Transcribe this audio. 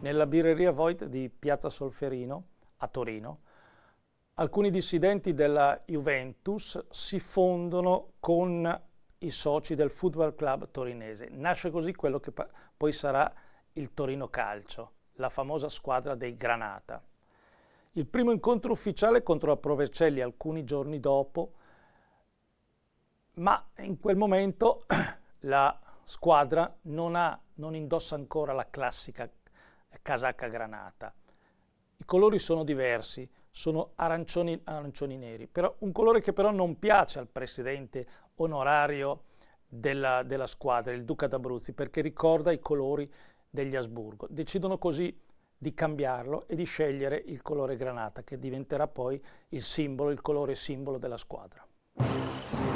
nella birreria Voigt di Piazza Solferino a Torino, alcuni dissidenti della Juventus si fondono con i soci del Football Club torinese. Nasce così quello che poi sarà il Torino Calcio, la famosa squadra dei Granata. Il primo incontro ufficiale contro la Provercelli alcuni giorni dopo, ma in quel momento la squadra non, ha, non indossa ancora la classica casacca granata. I colori sono diversi, sono arancioni, arancioni neri, però un colore che però non piace al presidente onorario della, della squadra, il Duca d'Abruzzi, perché ricorda i colori degli Asburgo. Decidono così di cambiarlo e di scegliere il colore granata, che diventerà poi il simbolo, il colore simbolo della squadra.